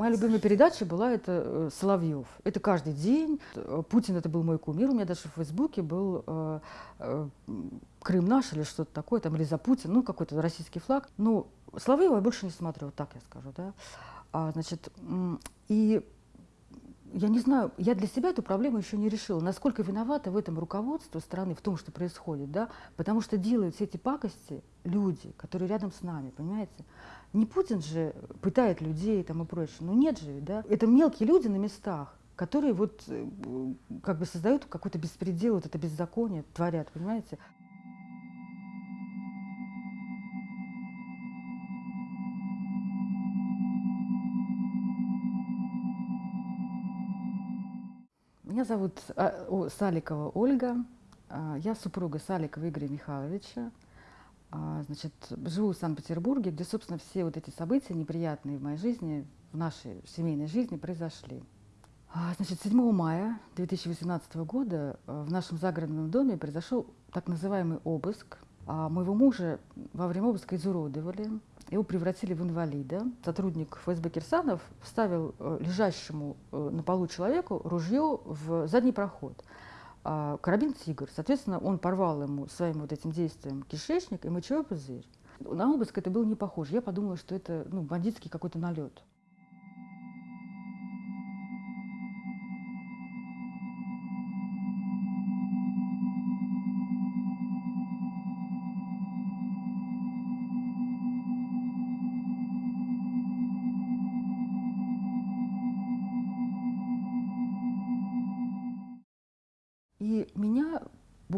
моя любимая передача была это э, Соловьев. Это каждый день. Путин это был мой кумир. У меня даже в Фейсбуке был э, э, Крым наш или что-то такое, там, или за Путин, ну, какой-то российский флаг. Ну, Соловьева я больше не смотрю, вот так я скажу, да. А, значит, и я не знаю, я для себя эту проблему еще не решила. Насколько виновата в этом руководство страны, в том, что происходит, да? Потому что делают все эти пакости люди, которые рядом с нами, понимаете? Не Путин же пытает людей там и прочее. Ну нет же, да? Это мелкие люди на местах, которые вот э, как бы создают какой-то беспредел, вот это беззаконие творят, понимаете? Меня зовут а, Саликова Ольга. А, я супруга Саликова Игоря Михайловича. А, значит, живу в Санкт-Петербурге, где, собственно, все вот эти события неприятные в моей жизни, в нашей семейной жизни произошли. Значит, 7 мая 2018 года в нашем загородном доме произошел так называемый обыск. Моего мужа во время обыска изуродовали, его превратили в инвалида. Сотрудник ФСБ Кирсанов вставил э, лежащему э, на полу человеку ружье в задний проход. А карабин «Тигр». Соответственно, он порвал ему своим вот этим действием кишечник и мочевой пузырь. На обыск это было не похоже. Я подумала, что это ну, бандитский какой-то налет.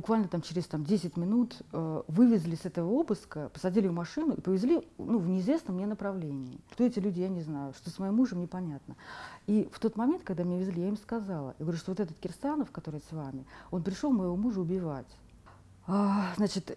Буквально там через там, 10 минут э, вывезли с этого обыска, посадили в машину и повезли ну, в неизвестном мне направлении. Кто эти люди, я не знаю, что с моим мужем, непонятно. И в тот момент, когда меня везли, я им сказала, я говорю, что вот этот Кирсанов, который с вами, он пришел моего мужа убивать. А, значит,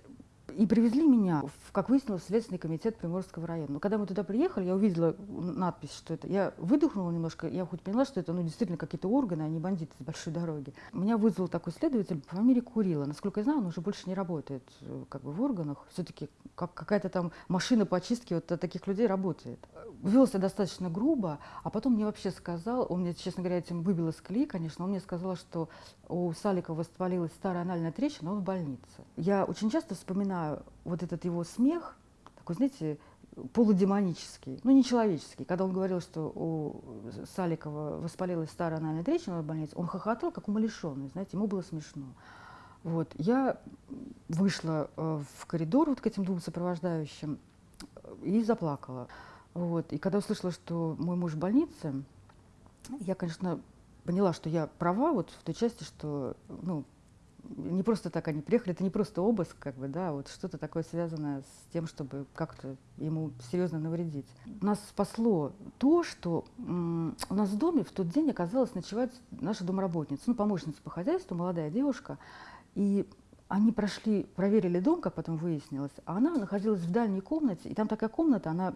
и привезли меня, в, как выяснилось, в Следственный комитет Приморского района. Но когда мы туда приехали, я увидела надпись, что это... Я выдохнула немножко, я хоть поняла, что это ну, действительно какие-то органы, а не бандиты с большой дороги. Меня вызвал такой следователь по фамилии Курила. Насколько я знаю, он уже больше не работает э, как бы, в органах. Все-таки как какая-то там машина по очистке вот таких людей работает. Вел себя достаточно грубо, а потом мне вообще сказал, он мне, честно говоря, этим выбил из колеи, конечно, он мне сказал, что у Саликова воспалилась старая анальная трещина, он в больнице. Я очень часто вспоминаю вот этот его смех, такой, знаете, полудемонический, ну, нечеловеческий. Когда он говорил, что у Саликова воспалилась старая анальная трещина в больнице, он хохотал, как умалишенный, знаете, ему было смешно. Вот. Я вышла э, в коридор вот к этим двум сопровождающим и заплакала. Вот. И когда услышала, что мой муж в больнице, я, конечно, поняла, что я права вот в той части, что ну, не просто так они приехали, это не просто обыск, как бы, да, вот что-то такое связанное с тем, чтобы как-то ему серьезно навредить. Нас спасло то, что у нас в доме в тот день оказалась ночевать наша домработница, ну, помощница по хозяйству, молодая девушка, и они прошли, проверили дом, как потом выяснилось, а она находилась в дальней комнате, и там такая комната, она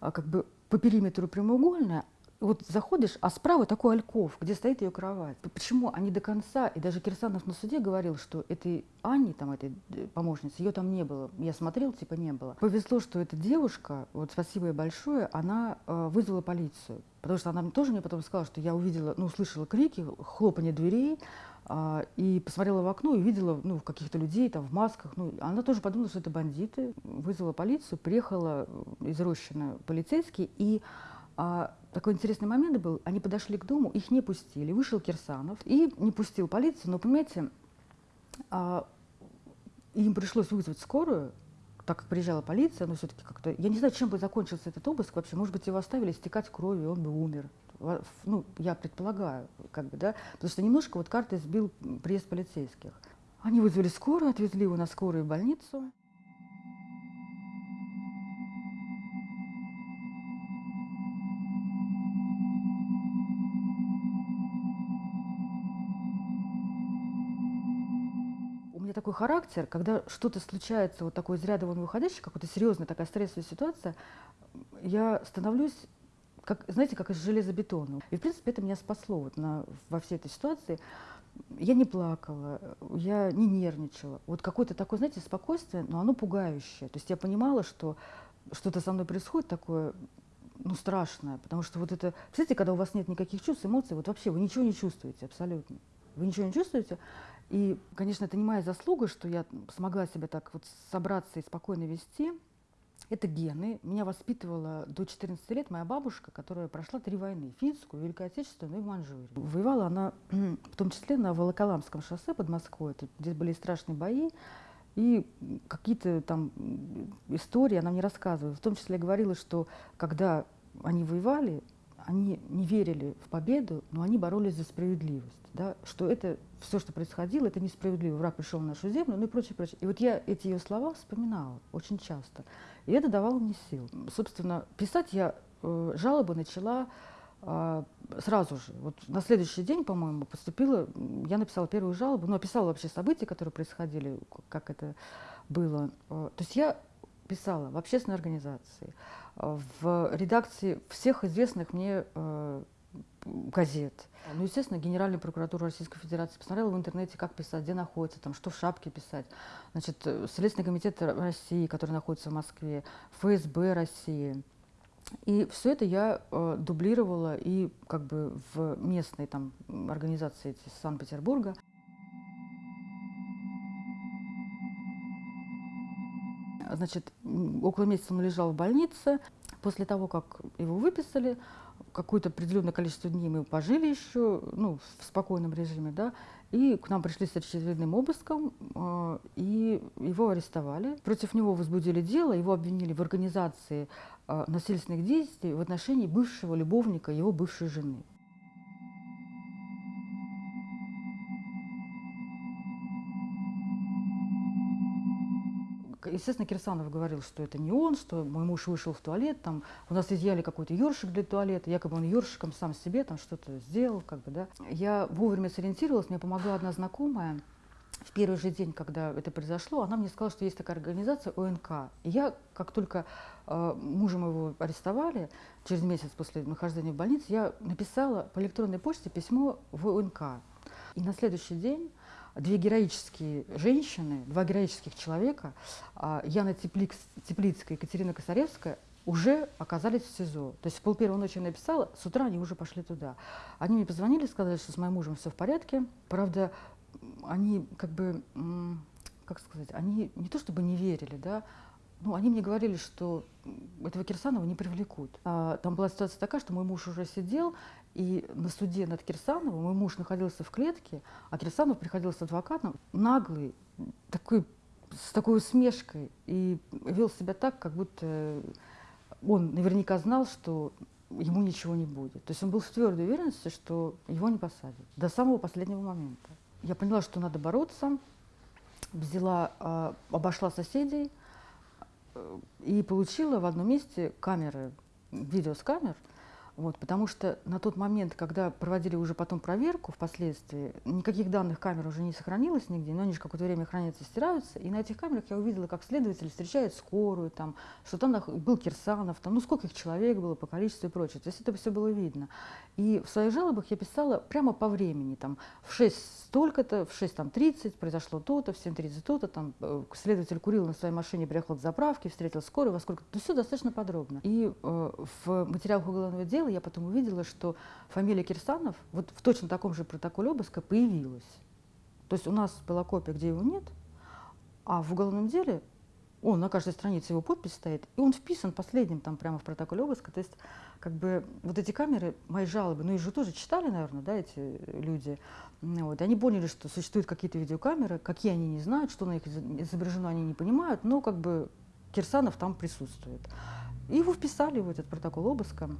как бы по периметру прямоугольная, вот заходишь, а справа такой альков, где стоит ее кровать. Почему они до конца, и даже Кирсанов на суде говорил, что этой Анни, там, этой э, помощницы, ее там не было. Я смотрел, типа не было. Повезло, что эта девушка, вот спасибо ей большое, она э, вызвала полицию. Потому что она тоже мне потом сказала, что я увидела, ну, услышала крики, хлопанье дверей, а, и посмотрела в окно и увидела ну, каких-то людей там в масках. Ну, она тоже подумала, что это бандиты. Вызвала полицию, приехала э, из Рощина полицейский, и а, такой интересный момент был, они подошли к дому, их не пустили, вышел Кирсанов и не пустил полицию, но, понимаете, а, им пришлось вызвать скорую, так как приезжала полиция, но все-таки как-то, я не знаю, чем бы закончился этот обыск вообще, может быть, его оставили стекать кровью, он бы умер. Ну, я предполагаю, как бы, да, потому что немножко вот карты сбил приезд полицейских. Они вызвали скорую, отвезли его на скорую в больницу. Такой характер, когда что-то случается, вот такой из ряда вон выходящий, какая-то серьезная такая стрессовая ситуация, я становлюсь, как, знаете, как из железобетона. И, в принципе, это меня спасло вот на, во всей этой ситуации. Я не плакала, я не нервничала. Вот какое-то такое, знаете, спокойствие, но оно пугающее. То есть я понимала, что что-то со мной происходит такое ну, страшное, потому что вот это, представляете, когда у вас нет никаких чувств, эмоций, вот вообще вы ничего не чувствуете абсолютно. Вы ничего не чувствуете. И, конечно, это не моя заслуга, что я смогла себя так вот собраться и спокойно вести. Это гены. Меня воспитывала до 14 лет моя бабушка, которая прошла три войны. Финскую, Великую Отечественную и в Манчжурии. Воевала она в том числе на Волоколамском шоссе под Москвой. Здесь были страшные бои. И какие-то там истории она мне рассказывала. В том числе говорила, что когда они воевали, они не верили в победу, но они боролись за справедливость. Да? Что это все, что происходило, это несправедливо. Враг пришел в нашу землю, ну и прочее, прочее. И вот я эти ее слова вспоминала очень часто. И это давало мне сил. Собственно, писать я э, жалобы начала э, сразу же. Вот на следующий день, по-моему, поступила, я написала первую жалобу, ну, описала вообще события, которые происходили, как это было. Э, то есть я писала в общественной организации, в редакции всех известных мне э, газет. Ну, естественно, Генеральная прокуратура Российской Федерации посмотрела в интернете, как писать, где находится, там, что в шапке писать. Значит, э, Следственный комитет России, который находится в Москве, ФСБ России. И все это я э, дублировала и как бы в местной там организации Санкт-Петербурга. Значит, около месяца он лежал в больнице. После того, как его выписали, какое-то определенное количество дней мы пожили еще, ну, в спокойном режиме, да, и к нам пришли с очередным обыском, э, и его арестовали. Против него возбудили дело, его обвинили в организации э, насильственных действий в отношении бывшего любовника его бывшей жены. Естественно, Кирсанов говорил, что это не он, что мой муж вышел в туалет, там у нас изъяли какой-то ёршик для туалета, якобы он ёршиком сам себе там что-то сделал, как бы, да. Я вовремя сориентировалась, мне помогла одна знакомая, в первый же день, когда это произошло, она мне сказала, что есть такая организация ОНК. И я, как только э, мужа моего арестовали, через месяц после нахождения в больнице, я написала по электронной почте письмо в ОНК. И на следующий день две героические женщины, два героических человека, а, Яна Теплиц, Теплицкая и Екатерина Косаревская, уже оказались в СИЗО. То есть в пол первой ночи я написала, с утра они уже пошли туда. Они мне позвонили, сказали, что с моим мужем все в порядке. Правда, они как бы, как сказать, они не то чтобы не верили, да, ну, они мне говорили, что этого Кирсанова не привлекут. А, там была ситуация такая, что мой муж уже сидел, и на суде над Кирсановым мой муж находился в клетке, а Кирсанов приходил с адвокатом, наглый, такой, с такой усмешкой, и вел себя так, как будто он наверняка знал, что ему ничего не будет. То есть он был в твердой уверенности, что его не посадят до самого последнего момента. Я поняла, что надо бороться, взяла, а, обошла соседей, и получила в одном месте камеры, видео с камер, вот, потому что на тот момент, когда проводили уже потом проверку впоследствии, никаких данных камер уже не сохранилось нигде, но они же какое-то время хранятся, стираются. И на этих камерах я увидела, как следователь встречает скорую, там, что там был Кирсанов, там, ну сколько их человек было по количеству и прочее. То есть это все было видно. И в своих жалобах я писала прямо по времени, там, в 6 столько-то, в 6.30 произошло то-то, в 7.30 то-то, там, э, следователь курил на своей машине, приехал с заправки, встретил скорую, во сколько, то все достаточно подробно. И э, в материалах уголовного дела я потом увидела, что фамилия Кирсанов вот в точно таком же протоколе обыска появилась. То есть у нас была копия, где его нет, а в уголовном деле он на каждой странице его подпись стоит, и он вписан последним там прямо в протоколе обыска. То есть как бы вот эти камеры, мои жалобы, ну их же тоже читали, наверное, да, эти люди. Вот. Они поняли, что существуют какие-то видеокамеры, какие они не знают, что на них изображено, они не понимают, но как бы Кирсанов там присутствует. И его вписали в этот протокол обыска.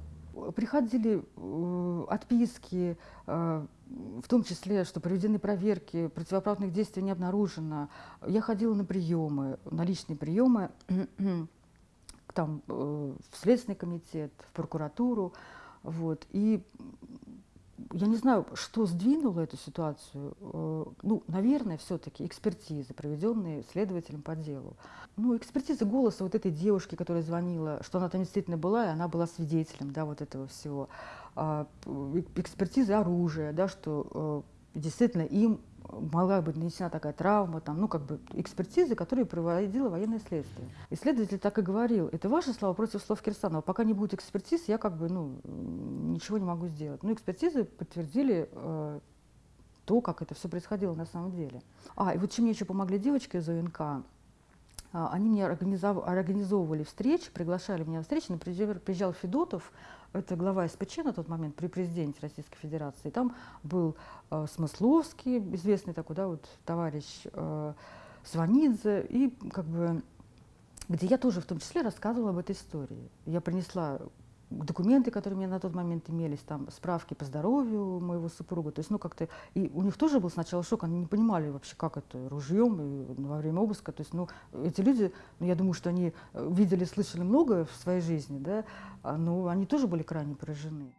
Приходили э, отписки, э, в том числе, что проведены проверки, противоправных действий не обнаружено. Я ходила на приемы, на личные приемы, там, э, в Следственный комитет, в прокуратуру. Вот. И я не знаю, что сдвинуло эту ситуацию. Э, ну, наверное, все-таки экспертизы, проведенные следователем по делу. Ну, экспертиза голоса вот этой девушки, которая звонила, что она там действительно была, и она была свидетелем, да, вот этого всего. А, экспертиза оружия, да, что э, действительно им могла быть нанесена такая травма, там, ну, как бы экспертизы, которые проводила военное следствие. Исследователь так и говорил, это ваши слова против слов Кирсанова. Пока не будет экспертиз, я как бы, ну, ничего не могу сделать. Ну, экспертизы подтвердили э, то, как это все происходило на самом деле. А, и вот чем мне еще помогли девочки из ОНК, а, они мне организовывали встречи, приглашали меня на встречи. Например, приезжал Федотов, это глава СПЧ на тот момент при президенте Российской Федерации. Там был э, Смысловский, известный такой, да, вот товарищ э, Сванидзе, и как бы где я тоже в том числе рассказывала об этой истории. Я принесла документы, которые у меня на тот момент имелись, там справки по здоровью моего супруга. То есть, ну, как-то, и у них тоже был сначала шок, они не понимали вообще, как это, ружьем и во время обыска. То есть, ну, эти люди, ну, я думаю, что они э, видели, слышали многое в своей жизни, да, а, но они тоже были крайне поражены.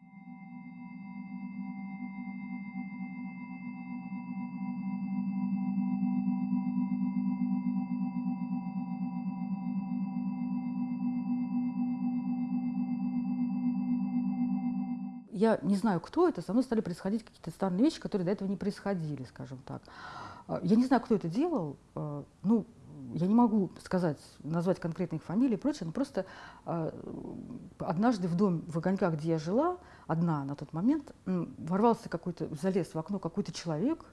Я не знаю, кто это, со мной стали происходить какие-то странные вещи, которые до этого не происходили, скажем так. А, я не знаю, кто это делал, а, ну, я не могу сказать, назвать конкретных фамилий и прочее, но просто а, однажды в дом в Огоньках, где я жила, одна на тот момент, ворвался какой-то, залез в окно какой-то человек,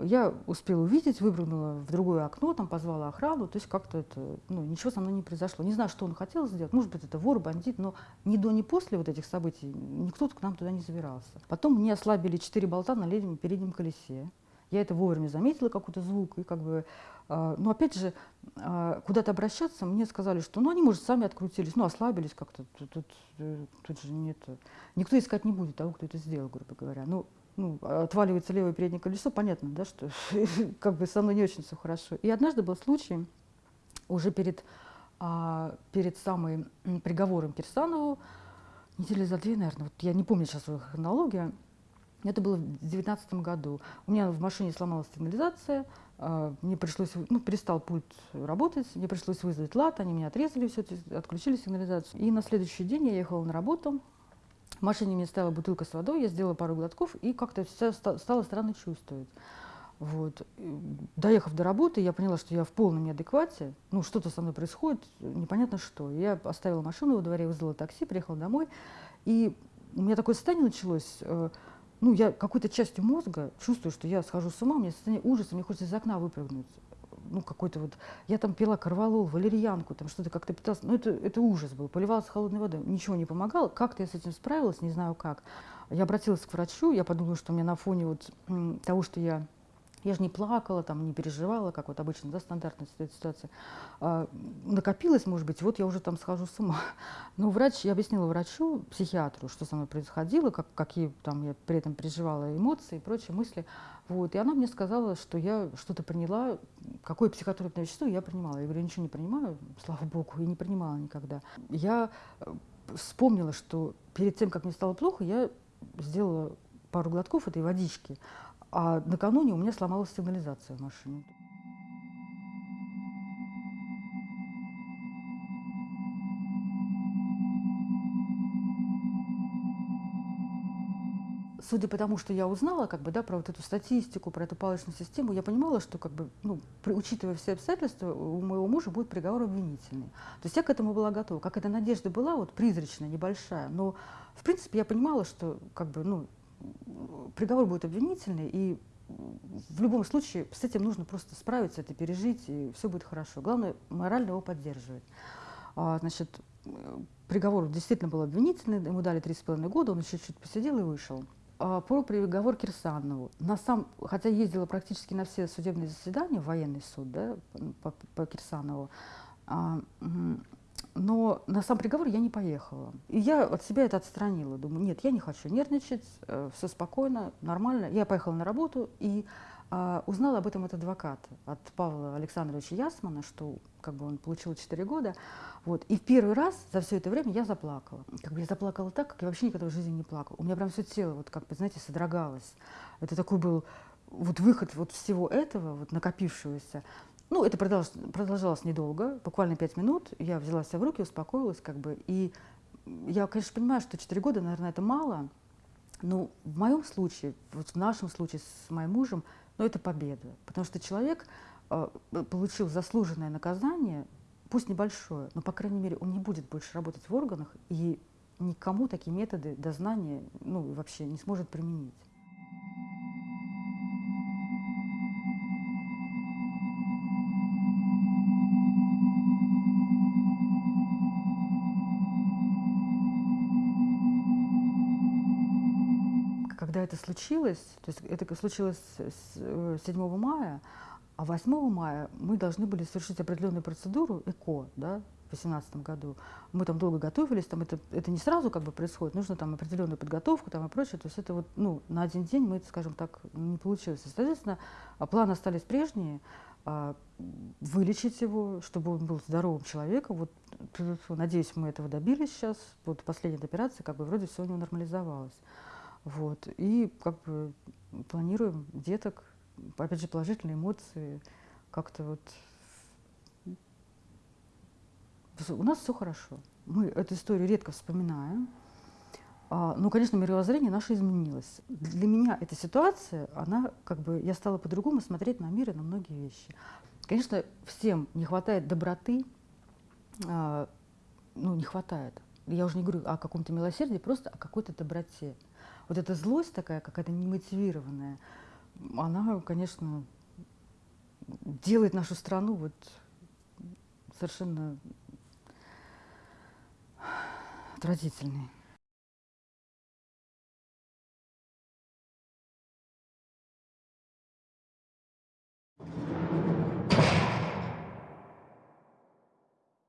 я успела увидеть, выпрыгнула в другое окно, там позвала охрану, то есть как-то это, ну, ничего со мной не произошло. Не знаю, что он хотел сделать, может быть, это вор, бандит, но ни до, ни после вот этих событий никто к нам туда не забирался. Потом мне ослабили четыре болта на левом переднем колесе. Я это вовремя заметила, какой-то звук, и как бы, э, ну, опять же, э, куда-то обращаться, мне сказали, что, ну, они, может, сами открутились, ну, ослабились как-то, тут, тут, тут же нет, никто искать не будет того, кто это сделал, грубо говоря. Ну, ну, отваливается левое переднее колесо, понятно, да, что как бы со мной не очень все хорошо. И однажды был случай, уже перед, а, перед самым приговором Кирсанову, недели за две, наверное, вот я не помню сейчас свою хронологию, это было в 2019 году. У меня в машине сломалась сигнализация, а, мне пришлось, ну, перестал пульт работать, мне пришлось вызвать лад, они меня отрезали, все, отключили сигнализацию. И на следующий день я ехала на работу, машине мне стояла бутылка с водой, я сделала пару глотков и как-то все стало странно чувствовать. Вот. Доехав до работы, я поняла, что я в полном неадеквате, ну, что-то со мной происходит, непонятно что. Я оставила машину во дворе, вызвала такси, приехала домой, и у меня такое состояние началось, э, ну, я какой-то частью мозга чувствую, что я схожу с ума, у меня состояние ужаса, мне хочется из окна выпрыгнуть ну, какой-то вот, я там пила корвалол, валерьянку, там что-то как-то питалась, ну, это, это ужас был, поливалась холодной водой, ничего не помогало, как-то я с этим справилась, не знаю как. Я обратилась к врачу, я подумала, что у меня на фоне вот того, что я я же не плакала, там, не переживала, как вот обычно, да, стандартная ситуация. А, накопилось, может быть, вот я уже там схожу с ума. Но врач, я объяснила врачу, психиатру, что со мной происходило, как, какие там я при этом переживала эмоции и прочие мысли. Вот. И она мне сказала, что я что-то приняла, какое психотропное вещество я принимала. Я говорю, ничего не принимаю, слава богу, и не принимала никогда. Я э, вспомнила, что перед тем, как мне стало плохо, я сделала пару глотков этой водички, а накануне у меня сломалась сигнализация в машине. судя по тому, что я узнала, как бы, да, про вот эту статистику, про эту палочную систему, я понимала, что, как бы, ну, при, учитывая все обстоятельства, у моего мужа будет приговор обвинительный. То есть я к этому была готова. Как эта надежда была, вот призрачная, небольшая, но, в принципе, я понимала, что, как бы, ну, приговор будет обвинительный, и в любом случае с этим нужно просто справиться, это пережить, и все будет хорошо. Главное, морально его поддерживать. А, значит, приговор действительно был обвинительный, ему дали три с половиной года, он еще чуть посидел и вышел. А, про приговор Кирсанову. На сам, хотя ездила практически на все судебные заседания, военный суд да, по, по Кирсанову, а, но на сам приговор я не поехала. И я от себя это отстранила. Думаю, нет, я не хочу нервничать, э, все спокойно, нормально. Я поехала на работу и а, узнала об этом от адвоката, от Павла Александровича Ясмана, что как бы он получил 4 года. Вот. И в первый раз за все это время я заплакала. Как бы я заплакала так, как я вообще никогда в жизни не плакала. У меня прям все тело, вот как бы, знаете, содрогалось. Это такой был вот выход вот всего этого, вот накопившегося. Ну, это продолжалось, продолжалось недолго, буквально пять минут. Я взяла себя в руки, успокоилась, как бы. И я, конечно, понимаю, что 4 года, наверное, это мало. Но в моем случае, вот в нашем случае с моим мужем, но это победа. Потому что человек э, получил заслуженное наказание, пусть небольшое, но, по крайней мере, он не будет больше работать в органах и никому такие методы дознания ну, вообще не сможет применить. Это случилось, то есть это случилось 7 э, мая, а 8 мая мы должны были совершить определенную процедуру ЭКО, да, в 2018 году. Мы там долго готовились, там это, это не сразу как бы происходит, нужно там определенную подготовку там и прочее. То есть это вот, ну, на один день мы, скажем так, не получилось. Соответственно, планы остались прежние, а, вылечить его, чтобы он был здоровым человеком. Вот, надеюсь, мы этого добились сейчас. Вот последняя операция, как бы вроде все у него нормализовалось. Вот. И как бы планируем деток, опять же, положительные эмоции, как-то вот... У нас все хорошо. Мы эту историю редко вспоминаем. А, ну, конечно, мировоззрение наше изменилось. Для меня эта ситуация, она как бы, я стала по-другому смотреть на мир и на многие вещи. Конечно, всем не хватает доброты, а, ну, не хватает. Я уже не говорю о каком-то милосердии, просто о какой-то доброте вот эта злость такая, какая-то немотивированная, она, конечно, делает нашу страну вот совершенно отвратительной.